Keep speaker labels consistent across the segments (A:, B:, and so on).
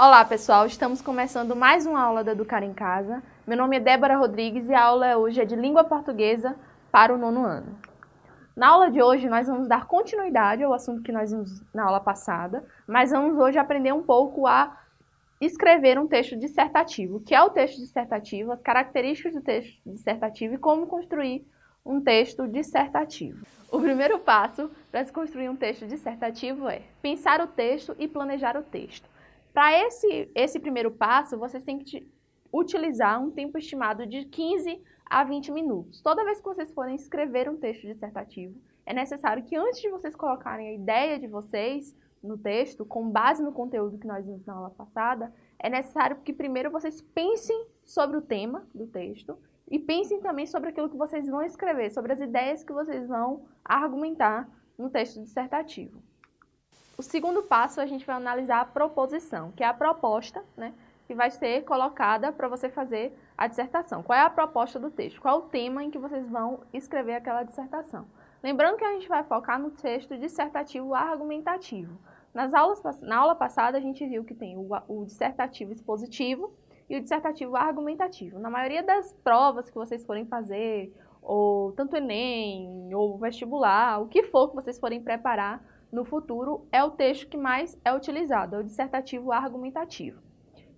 A: Olá pessoal, estamos começando mais uma aula da Educar em Casa. Meu nome é Débora Rodrigues e a aula hoje é de Língua Portuguesa para o nono ano. Na aula de hoje nós vamos dar continuidade ao assunto que nós vimos na aula passada, mas vamos hoje aprender um pouco a escrever um texto dissertativo. O que é o texto dissertativo, as características do texto dissertativo e como construir um texto dissertativo. O primeiro passo para se construir um texto dissertativo é pensar o texto e planejar o texto. Para esse, esse primeiro passo, vocês têm que utilizar um tempo estimado de 15 a 20 minutos. Toda vez que vocês forem escrever um texto dissertativo, é necessário que antes de vocês colocarem a ideia de vocês no texto, com base no conteúdo que nós vimos na aula passada, é necessário que primeiro vocês pensem sobre o tema do texto e pensem também sobre aquilo que vocês vão escrever, sobre as ideias que vocês vão argumentar no texto dissertativo. O segundo passo, a gente vai analisar a proposição, que é a proposta, né, que vai ser colocada para você fazer a dissertação. Qual é a proposta do texto? Qual é o tema em que vocês vão escrever aquela dissertação? Lembrando que a gente vai focar no texto dissertativo argumentativo. Nas aulas, na aula passada, a gente viu que tem o, o dissertativo expositivo e o dissertativo argumentativo. Na maioria das provas que vocês forem fazer, ou tanto Enem, ou vestibular, o que for que vocês forem preparar, no futuro é o texto que mais é utilizado, é o dissertativo argumentativo.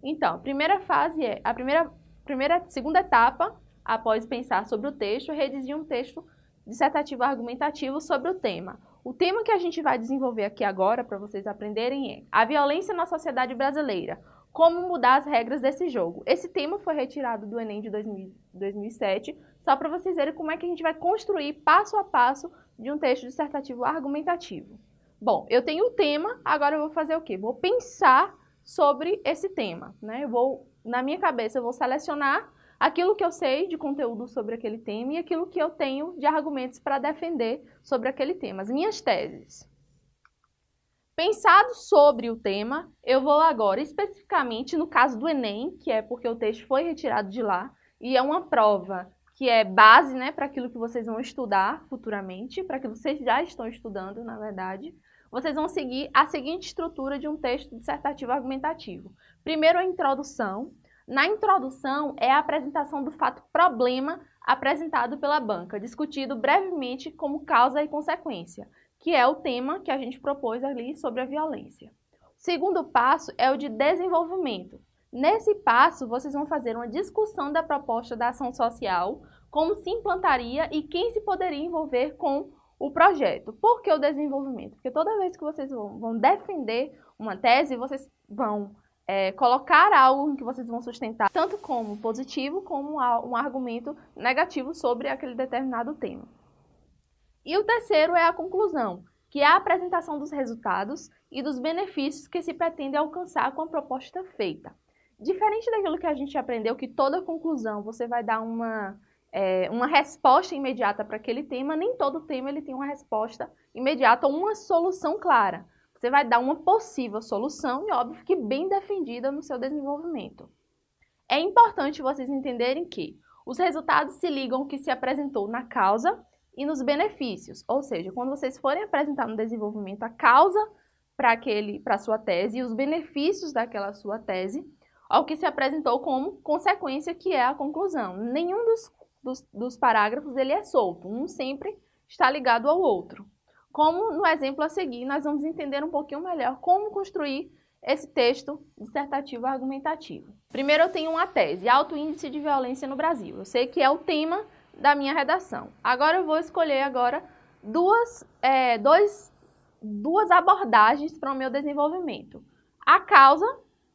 A: Então, a primeira fase é, a primeira, primeira, segunda etapa, após pensar sobre o texto, é redigir um texto dissertativo argumentativo sobre o tema. O tema que a gente vai desenvolver aqui agora, para vocês aprenderem, é a violência na sociedade brasileira. Como mudar as regras desse jogo. Esse tema foi retirado do Enem de 2000, 2007, só para vocês verem como é que a gente vai construir passo a passo de um texto dissertativo argumentativo. Bom, eu tenho o tema, agora eu vou fazer o quê? Vou pensar sobre esse tema, né? Eu vou, na minha cabeça, eu vou selecionar aquilo que eu sei de conteúdo sobre aquele tema e aquilo que eu tenho de argumentos para defender sobre aquele tema, as minhas teses. Pensado sobre o tema, eu vou agora especificamente no caso do Enem, que é porque o texto foi retirado de lá, e é uma prova que é base né, para aquilo que vocês vão estudar futuramente, para que vocês já estão estudando, na verdade vocês vão seguir a seguinte estrutura de um texto dissertativo argumentativo. Primeiro, a introdução. Na introdução, é a apresentação do fato problema apresentado pela banca, discutido brevemente como causa e consequência, que é o tema que a gente propôs ali sobre a violência. O segundo passo é o de desenvolvimento. Nesse passo, vocês vão fazer uma discussão da proposta da ação social, como se implantaria e quem se poderia envolver com o projeto. Por que o desenvolvimento? Porque toda vez que vocês vão, defender uma tese, vocês vão é, colocar algo que vocês vão sustentar, tanto como positivo, como um argumento negativo sobre aquele determinado tema. E o terceiro é a conclusão, que é a apresentação dos resultados e dos benefícios que se pretende alcançar com a proposta feita. Diferente daquilo que a gente aprendeu, que toda conclusão você vai dar uma é, uma resposta imediata para aquele tema, nem todo tema ele tem uma resposta imediata ou uma solução clara. Você vai dar uma possível solução e, óbvio, que bem defendida no seu desenvolvimento. É importante vocês entenderem que os resultados se ligam ao que se apresentou na causa e nos benefícios, ou seja, quando vocês forem apresentar no desenvolvimento a causa para aquele, para sua tese e os benefícios daquela sua tese, ao que se apresentou como consequência, que é a conclusão. Nenhum dos dos, dos parágrafos ele é solto, um sempre está ligado ao outro. Como no exemplo a seguir, nós vamos entender um pouquinho melhor como construir esse texto dissertativo argumentativo. Primeiro eu tenho uma tese, alto índice de violência no Brasil. Eu sei que é o tema da minha redação. Agora eu vou escolher agora duas, é, dois, duas abordagens para o meu desenvolvimento. A causa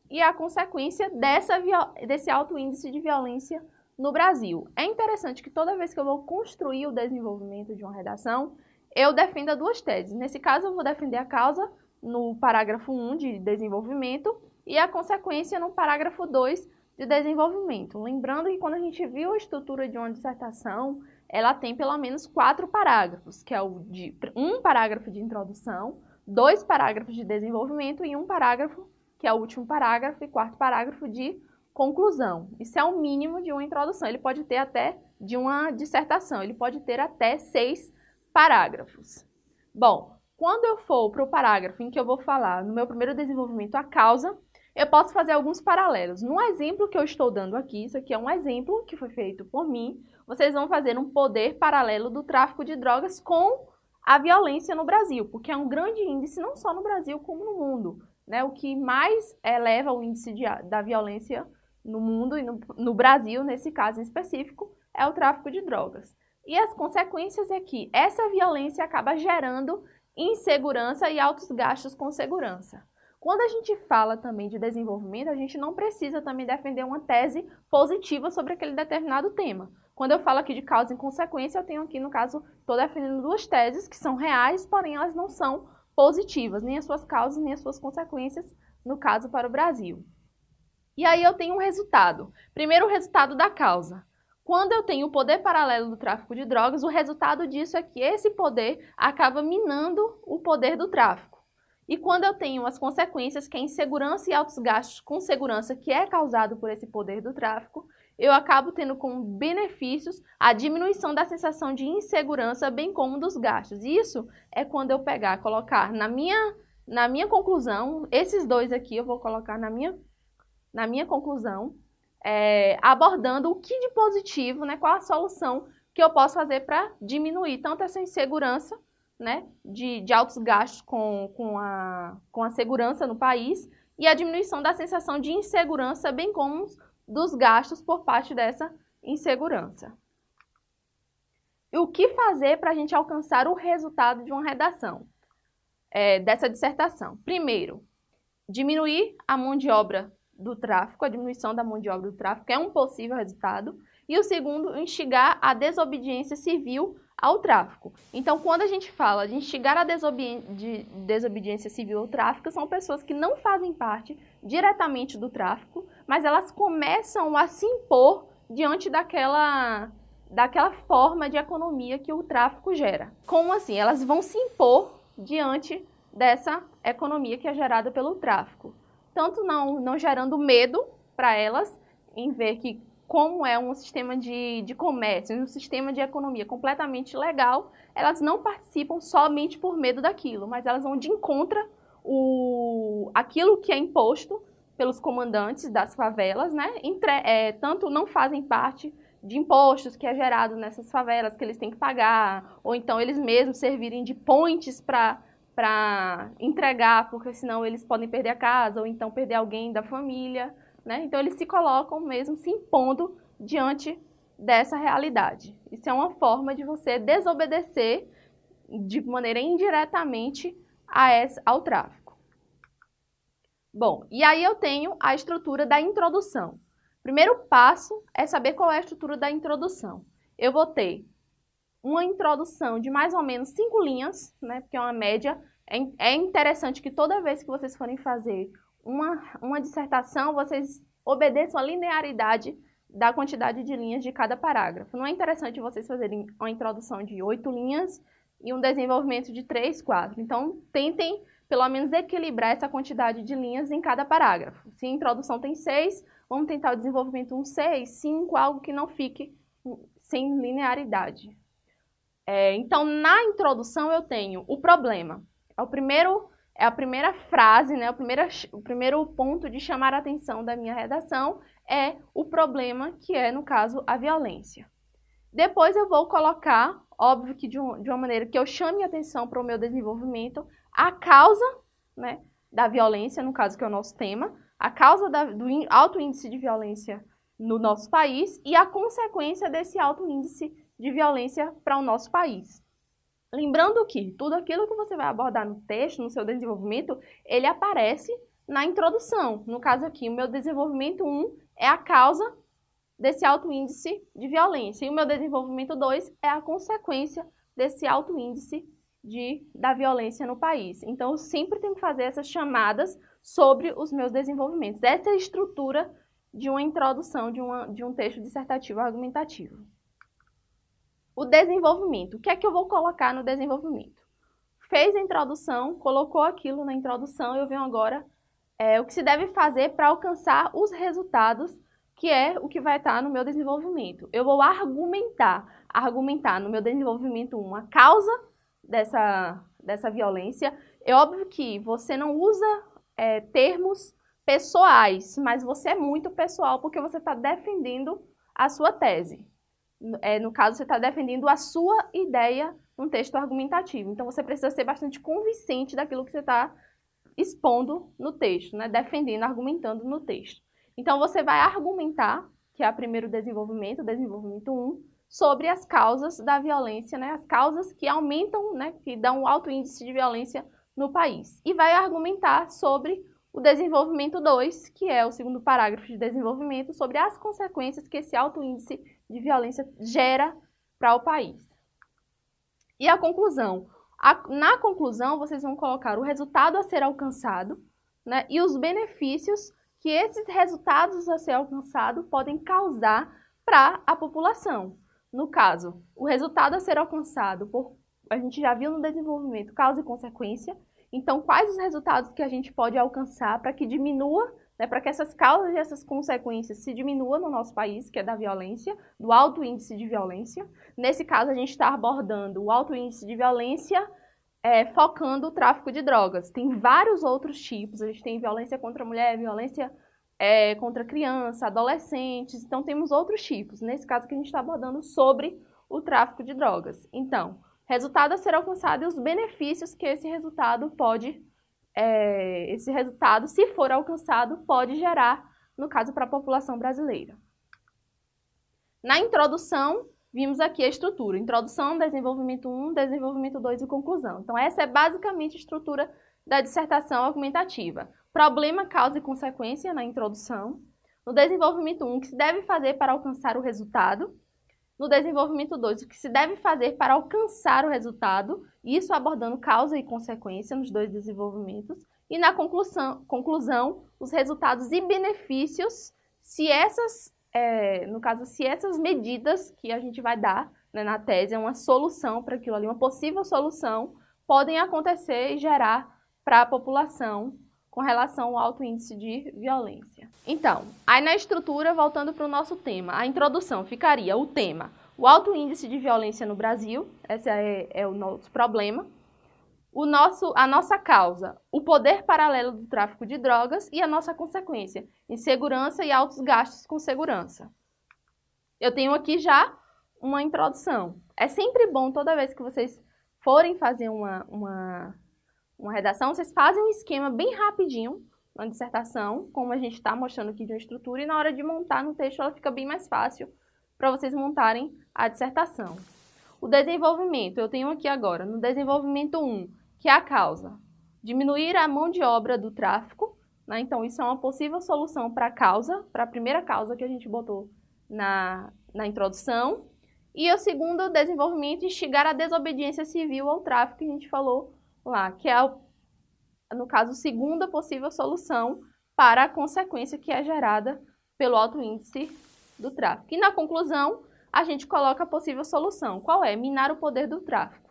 A: e a consequência dessa, desse alto índice de violência no Brasil. É interessante que toda vez que eu vou construir o desenvolvimento de uma redação, eu defenda duas teses. Nesse caso, eu vou defender a causa no parágrafo 1 de desenvolvimento e a consequência no parágrafo 2 de desenvolvimento. Lembrando que quando a gente viu a estrutura de uma dissertação, ela tem pelo menos quatro parágrafos, que é o de um parágrafo de introdução, dois parágrafos de desenvolvimento e um parágrafo, que é o último parágrafo e quarto parágrafo de conclusão. Isso é o mínimo de uma introdução. Ele pode ter até de uma dissertação, ele pode ter até seis parágrafos. Bom, quando eu for para o parágrafo em que eu vou falar no meu primeiro desenvolvimento a causa, eu posso fazer alguns paralelos. No exemplo que eu estou dando aqui, isso aqui é um exemplo que foi feito por mim, vocês vão fazer um poder paralelo do tráfico de drogas com a violência no Brasil, porque é um grande índice não só no Brasil como no mundo. Né? O que mais eleva o índice de, da violência no mundo e no, no Brasil, nesse caso em específico, é o tráfico de drogas. E as consequências é que essa violência acaba gerando insegurança e altos gastos com segurança. Quando a gente fala também de desenvolvimento, a gente não precisa também defender uma tese positiva sobre aquele determinado tema. Quando eu falo aqui de causa e consequência, eu tenho aqui, no caso, estou defendendo duas teses que são reais, porém elas não são positivas, nem as suas causas, nem as suas consequências, no caso, para o Brasil. E aí eu tenho um resultado. Primeiro, o resultado da causa. Quando eu tenho o poder paralelo do tráfico de drogas, o resultado disso é que esse poder acaba minando o poder do tráfico. E quando eu tenho as consequências, que é insegurança e altos gastos com segurança, que é causado por esse poder do tráfico, eu acabo tendo como benefícios a diminuição da sensação de insegurança, bem como dos gastos. Isso é quando eu pegar, colocar na minha, na minha conclusão, esses dois aqui eu vou colocar na minha, na minha conclusão, é, abordando o que de positivo, né, qual a solução que eu posso fazer para diminuir tanto essa insegurança, né, de, de altos gastos com, com, a, com a segurança no país e a diminuição da sensação de insegurança, bem como dos gastos por parte dessa insegurança. E o que fazer para a gente alcançar o resultado de uma redação é, dessa dissertação? Primeiro, diminuir a mão de obra do tráfico, a diminuição da mão de obra do tráfico é um possível resultado. E o segundo, instigar a desobediência civil ao tráfico. Então, quando a gente fala de instigar a de desobediência civil ao tráfico, são pessoas que não fazem parte diretamente do tráfico, mas elas começam a se impor diante daquela, daquela forma de economia que o tráfico gera. Como assim? Elas vão se impor diante dessa economia que é gerada pelo tráfico tanto não, não gerando medo para elas em ver que como é um sistema de, de comércio, um sistema de economia completamente legal, elas não participam somente por medo daquilo, mas elas vão de encontro o, aquilo que é imposto pelos comandantes das favelas, né? Entre, é, tanto não fazem parte de impostos que é gerado nessas favelas que eles têm que pagar, ou então eles mesmos servirem de pontes para para entregar, porque senão eles podem perder a casa ou então perder alguém da família, né? Então eles se colocam mesmo se impondo diante dessa realidade. Isso é uma forma de você desobedecer de maneira indiretamente ao tráfico. Bom, e aí eu tenho a estrutura da introdução. Primeiro passo é saber qual é a estrutura da introdução. Eu vou ter uma introdução de mais ou menos cinco linhas, né, porque é uma média. É, é interessante que toda vez que vocês forem fazer uma, uma dissertação, vocês obedeçam a linearidade da quantidade de linhas de cada parágrafo. Não é interessante vocês fazerem uma introdução de oito linhas e um desenvolvimento de três, quatro. Então, tentem pelo menos equilibrar essa quantidade de linhas em cada parágrafo. Se a introdução tem seis, vamos tentar o desenvolvimento um seis, cinco, algo que não fique sem linearidade. É, então, na introdução eu tenho o problema. É o primeiro, é a primeira frase, né? O primeiro, o primeiro ponto de chamar a atenção da minha redação é o problema, que é, no caso, a violência. Depois eu vou colocar, óbvio que de, um, de uma maneira que eu chame atenção para o meu desenvolvimento, a causa né, da violência, no caso que é o nosso tema, a causa da, do alto índice de violência no nosso país e a consequência desse alto índice de violência para o nosso país. Lembrando que tudo aquilo que você vai abordar no texto, no seu desenvolvimento, ele aparece na introdução. No caso aqui, o meu desenvolvimento 1 é a causa desse alto índice de violência e o meu desenvolvimento 2 é a consequência desse alto índice de, da violência no país. Então, eu sempre tenho que fazer essas chamadas sobre os meus desenvolvimentos. Essa é a estrutura de uma introdução de, uma, de um texto dissertativo argumentativo. O desenvolvimento. O que é que eu vou colocar no desenvolvimento? Fez a introdução, colocou aquilo na introdução, eu venho agora é, o que se deve fazer para alcançar os resultados, que é o que vai estar no meu desenvolvimento. Eu vou argumentar, argumentar no meu desenvolvimento uma causa dessa, dessa violência. É óbvio que você não usa é, termos pessoais, mas você é muito pessoal porque você está defendendo a sua tese. É, no caso, você está defendendo a sua ideia num texto argumentativo. Então, você precisa ser bastante convincente daquilo que você está expondo no texto, né? defendendo, argumentando no texto. Então, você vai argumentar, que é o primeiro desenvolvimento, desenvolvimento 1, sobre as causas da violência, né? as causas que aumentam, né? que dão alto índice de violência no país. E vai argumentar sobre o desenvolvimento 2, que é o segundo parágrafo de desenvolvimento, sobre as consequências que esse alto índice de violência gera para o país. E a conclusão. A, na conclusão, vocês vão colocar o resultado a ser alcançado né, e os benefícios que esses resultados a ser alcançado podem causar para a população. No caso, o resultado a ser alcançado, por, a gente já viu no desenvolvimento causa e consequência, então quais os resultados que a gente pode alcançar para que diminua né, para que essas causas e essas consequências se diminuam no nosso país, que é da violência, do alto índice de violência. Nesse caso, a gente está abordando o alto índice de violência é, focando o tráfico de drogas. Tem vários outros tipos, a gente tem violência contra a mulher, violência é, contra criança, adolescentes, então temos outros tipos. Nesse caso que a gente está abordando sobre o tráfico de drogas. Então, resultado a ser alcançado e os benefícios que esse resultado pode é, esse resultado, se for alcançado, pode gerar, no caso, para a população brasileira. Na introdução, vimos aqui a estrutura. Introdução, desenvolvimento 1, desenvolvimento 2 e conclusão. Então, essa é basicamente a estrutura da dissertação argumentativa. Problema, causa e consequência na introdução. No desenvolvimento 1, o que se deve fazer para alcançar o resultado no desenvolvimento 2, o que se deve fazer para alcançar o resultado, isso abordando causa e consequência nos dois desenvolvimentos, e na conclusão, conclusão os resultados e benefícios, se essas, é, no caso, se essas medidas que a gente vai dar né, na tese, é uma solução para aquilo ali, uma possível solução, podem acontecer e gerar para a população com relação ao alto índice de violência. Então, aí na estrutura, voltando para o nosso tema, a introdução ficaria o tema, o alto índice de violência no Brasil, esse é, é o nosso problema, o nosso, a nossa causa, o poder paralelo do tráfico de drogas e a nossa consequência, insegurança e altos gastos com segurança. Eu tenho aqui já uma introdução. É sempre bom, toda vez que vocês forem fazer uma, uma uma redação, vocês fazem um esquema bem rapidinho na dissertação, como a gente está mostrando aqui de uma estrutura, e na hora de montar no texto ela fica bem mais fácil para vocês montarem a dissertação. O desenvolvimento, eu tenho aqui agora, no desenvolvimento 1, que é a causa, diminuir a mão de obra do tráfico, né? então isso é uma possível solução para a causa, para a primeira causa que a gente botou na, na introdução, e o segundo desenvolvimento, instigar a desobediência civil ao tráfico, que a gente falou lá, que é, no caso, a segunda possível solução para a consequência que é gerada pelo alto índice do tráfico. E na conclusão, a gente coloca a possível solução. Qual é? Minar o poder do tráfico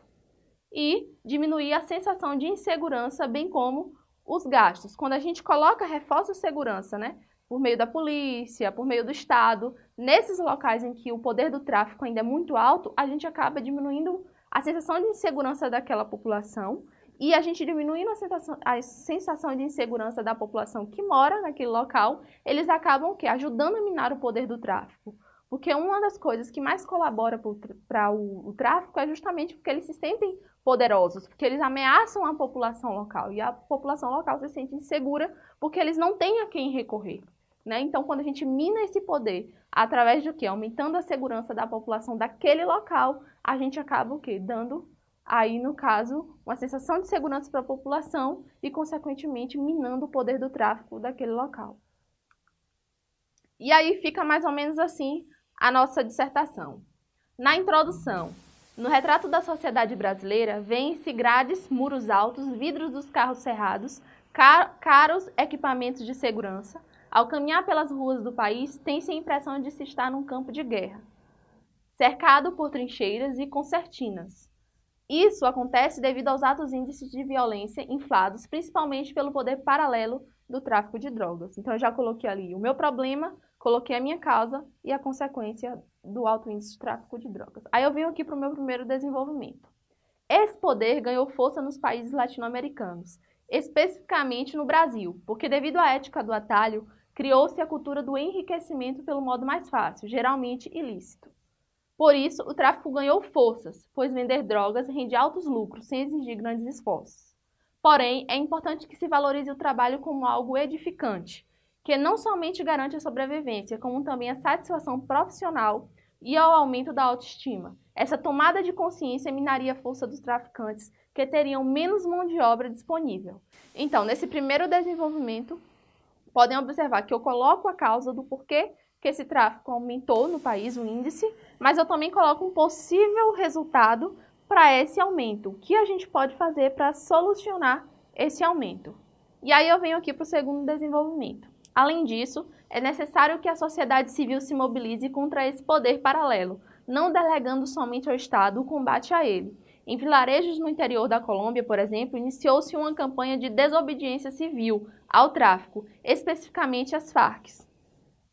A: e diminuir a sensação de insegurança, bem como os gastos. Quando a gente coloca reforço de segurança, né, por meio da polícia, por meio do Estado, nesses locais em que o poder do tráfico ainda é muito alto, a gente acaba diminuindo a sensação de insegurança daquela população e a gente diminuindo a sensação, a sensação de insegurança da população que mora naquele local, eles acabam o quê? ajudando a minar o poder do tráfico. Porque uma das coisas que mais colabora para o, o, tráfico é justamente porque eles se sentem poderosos, porque eles ameaçam a população local. E a população local se sente insegura porque eles não têm a quem recorrer. Né? Então, quando a gente mina esse poder através do quê? Aumentando a segurança da população daquele local, a gente acaba o quê? Dando aí, no caso, uma sensação de segurança para a população e, consequentemente, minando o poder do tráfico daquele local. E aí fica mais ou menos assim a nossa dissertação. Na introdução, no retrato da sociedade brasileira, vêem-se grades, muros altos, vidros dos carros cerrados, car caros equipamentos de segurança. Ao caminhar pelas ruas do país, tem-se a impressão de se estar num campo de guerra, cercado por trincheiras e concertinas. Isso acontece devido aos altos índices de violência inflados, principalmente pelo poder paralelo do tráfico de drogas. Então, eu já coloquei ali o meu problema, coloquei a minha causa e a consequência do alto índice de tráfico de drogas. Aí eu venho aqui para o meu primeiro desenvolvimento. Esse poder ganhou força nos países latino-americanos especificamente no Brasil, porque devido à ética do atalho, criou-se a cultura do enriquecimento pelo modo mais fácil, geralmente ilícito. Por isso, o tráfico ganhou forças, pois vender drogas rende altos lucros sem exigir grandes esforços. Porém, é importante que se valorize o trabalho como algo edificante, que não somente garante a sobrevivência, como também a satisfação profissional e ao aumento da autoestima. Essa tomada de consciência minaria a força dos traficantes, que teriam menos mão de obra disponível. Então, nesse primeiro desenvolvimento, podem observar que eu coloco a causa do porquê que esse tráfico aumentou no país, o índice, mas eu também coloco um possível resultado para esse aumento. O que a gente pode fazer para solucionar esse aumento? E aí eu venho aqui para o segundo desenvolvimento. Além disso, é necessário que a sociedade civil se mobilize contra esse poder paralelo, não delegando somente ao Estado o combate a ele. Em vilarejos no interior da Colômbia, por exemplo, iniciou-se uma campanha de desobediência civil ao tráfico, especificamente às Farc.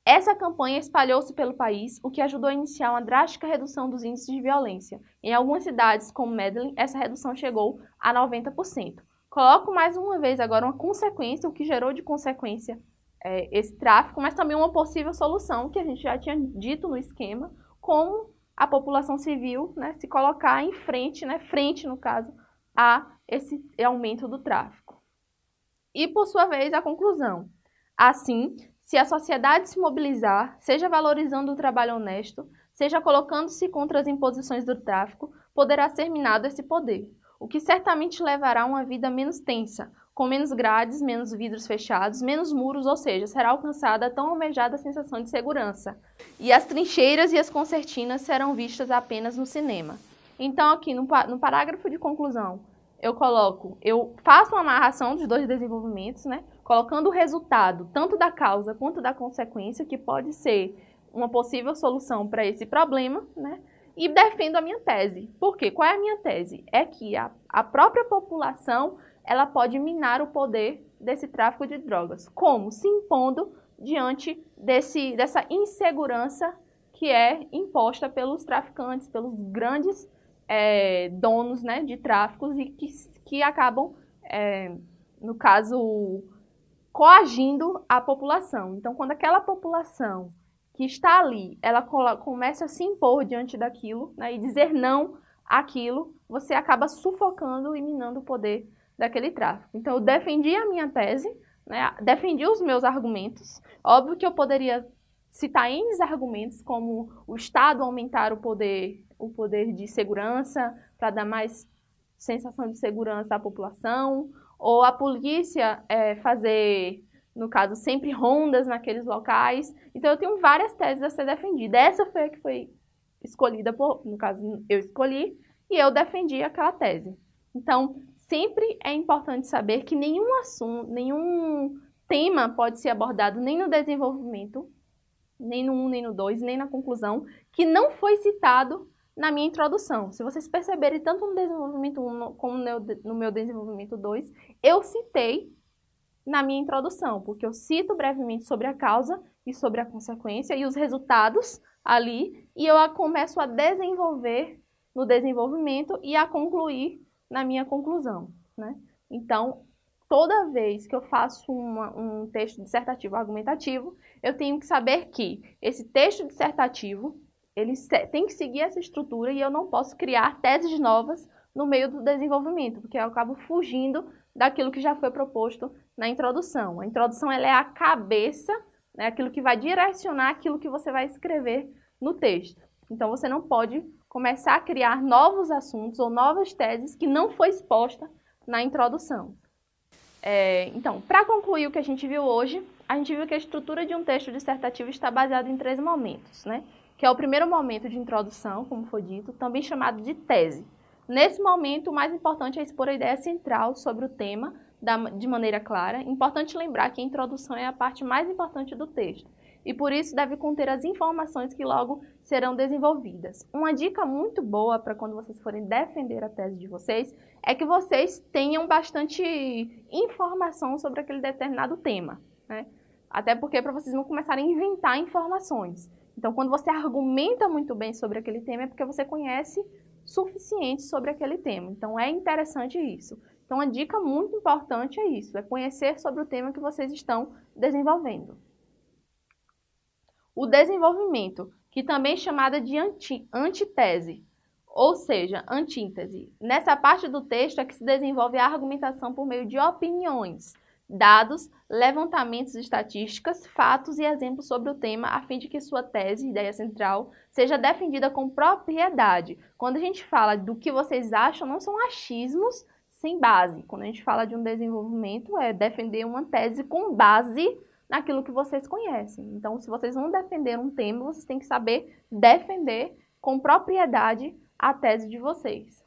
A: Essa campanha espalhou-se pelo país, o que ajudou a iniciar uma drástica redução dos índices de violência. Em algumas cidades, como Medellín, essa redução chegou a 90%. Coloco mais uma vez agora uma consequência, o que gerou de consequência é, esse tráfico, mas também uma possível solução, que a gente já tinha dito no esquema, como a população civil né, se colocar em frente, né, frente no caso, a esse aumento do tráfico. E, por sua vez, a conclusão. Assim, se a sociedade se mobilizar, seja valorizando o trabalho honesto, seja colocando-se contra as imposições do tráfico, poderá ser minado esse poder, o que certamente levará a uma vida menos tensa, com menos grades, menos vidros fechados, menos muros, ou seja, será alcançada a tão almejada sensação de segurança. E as trincheiras e as concertinas serão vistas apenas no cinema. Então, aqui no, no parágrafo de conclusão, eu coloco, eu faço uma amarração dos dois desenvolvimentos, né? Colocando o resultado tanto da causa quanto da consequência, que pode ser uma possível solução para esse problema, né? E defendo a minha tese. Por quê? Qual é a minha tese? É que a, a própria população ela pode minar o poder desse tráfico de drogas. Como? Se impondo diante desse, dessa insegurança que é imposta pelos traficantes, pelos grandes é, donos né, de tráficos e que, que acabam, é, no caso, coagindo a população. Então, quando aquela população que está ali, ela começa a se impor diante daquilo né, e dizer não àquilo, você acaba sufocando e minando o poder daquele tráfico. Então, eu defendi a minha tese, né, defendi os meus argumentos. Óbvio que eu poderia citar N argumentos, como o Estado aumentar o poder, o poder de segurança para dar mais sensação de segurança à população, ou a polícia é, fazer, no caso, sempre rondas naqueles locais. Então, eu tenho várias teses a ser defendida. Essa foi a que foi escolhida, por, no caso, eu escolhi, e eu defendi aquela tese. Então, sempre é importante saber que nenhum assunto, nenhum tema pode ser abordado nem no desenvolvimento, nem no 1, nem no 2, nem na conclusão, que não foi citado na minha introdução. Se vocês perceberem, tanto no desenvolvimento 1 como no meu desenvolvimento 2, eu citei na minha introdução, porque eu cito brevemente sobre a causa e sobre a consequência e os resultados ali, e eu começo a desenvolver no desenvolvimento e a concluir na minha conclusão. Né? Então, toda vez que eu faço uma, um texto dissertativo argumentativo, eu tenho que saber que esse texto dissertativo ele tem que seguir essa estrutura e eu não posso criar teses novas no meio do desenvolvimento, porque eu acabo fugindo daquilo que já foi proposto na introdução. A introdução ela é a cabeça, né, aquilo que vai direcionar aquilo que você vai escrever no texto. Então, você não pode começar a criar novos assuntos ou novas teses que não foi exposta na introdução. É, então, para concluir o que a gente viu hoje, a gente viu que a estrutura de um texto dissertativo está baseada em três momentos, né? Que é o primeiro momento de introdução, como foi dito, também chamado de tese. Nesse momento, o mais importante é expor a ideia central sobre o tema da, de maneira clara. Importante lembrar que a introdução é a parte mais importante do texto e por isso deve conter as informações que logo serão desenvolvidas. Uma dica muito boa para quando vocês forem defender a tese de vocês é que vocês tenham bastante informação sobre aquele determinado tema, né? Até porque para vocês não começarem a inventar informações. Então, quando você argumenta muito bem sobre aquele tema é porque você conhece suficiente sobre aquele tema. Então, é interessante isso Então, a dica muito importante é isso, é conhecer sobre o tema que vocês estão desenvolvendo. O desenvolvimento, que também é chamada de anti, antitese, ou seja, antíntese. Nessa parte do texto é que se desenvolve a argumentação por meio de opiniões, dados, levantamentos estatísticas, fatos e exemplos sobre o tema, a fim de que sua tese, ideia central, seja defendida com propriedade. Quando a gente fala do que vocês acham, não são achismos sem base. Quando a gente fala de um desenvolvimento, é defender uma tese com base naquilo que vocês conhecem. Então, se vocês vão defender um tema, vocês têm que saber defender com propriedade a tese de vocês.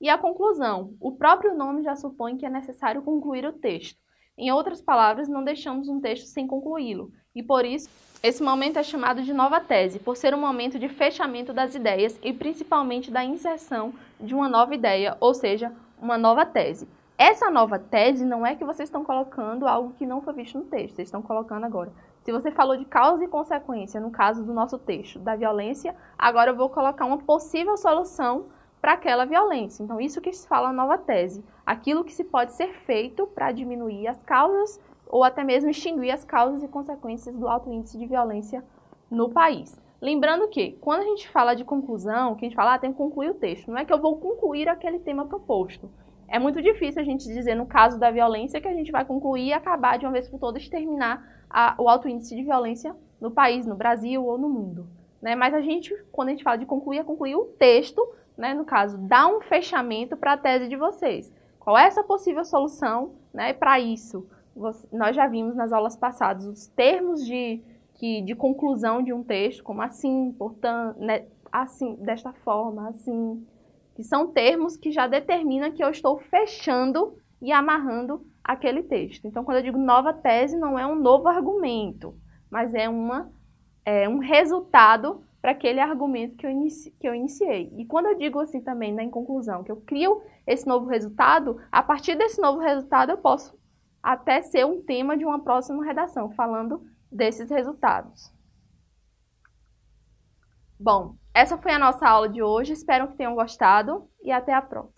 A: E a conclusão. O próprio nome já supõe que é necessário concluir o texto. Em outras palavras, não deixamos um texto sem concluí-lo. E por isso, esse momento é chamado de nova tese, por ser um momento de fechamento das ideias e principalmente da inserção de uma nova ideia, ou seja, uma nova tese. Essa nova tese não é que vocês estão colocando algo que não foi visto no texto, vocês estão colocando agora. Se você falou de causa e consequência no caso do nosso texto, da violência, agora eu vou colocar uma possível solução para aquela violência. Então, isso que se fala nova tese. Aquilo que se pode ser feito para diminuir as causas ou até mesmo extinguir as causas e consequências do alto índice de violência no país. Lembrando que, quando a gente fala de conclusão, que a gente fala, ah, tem que concluir o texto, não é que eu vou concluir aquele tema proposto. É muito difícil a gente dizer, no caso da violência, que a gente vai concluir e acabar de uma vez por todas, exterminar a, o alto índice de violência no país, no Brasil ou no mundo. Né? Mas a gente, quando a gente fala de concluir, é concluir o texto, né? no caso, dar um fechamento para a tese de vocês. Qual é essa possível solução? Né? Para isso, nós já vimos nas aulas passadas os termos de, que, de conclusão de um texto, como assim, portanto, né? assim, desta forma, assim, que são termos que já determinam que eu estou fechando e amarrando aquele texto. Então, quando eu digo nova tese, não é um novo argumento, mas é, uma, é um resultado para aquele argumento que eu, inici, que eu iniciei. E quando eu digo assim também, na né, conclusão, que eu crio esse novo resultado, a partir desse novo resultado eu posso até ser um tema de uma próxima redação, falando desses resultados. Bom, essa foi a nossa aula de hoje, espero que tenham gostado e até a próxima.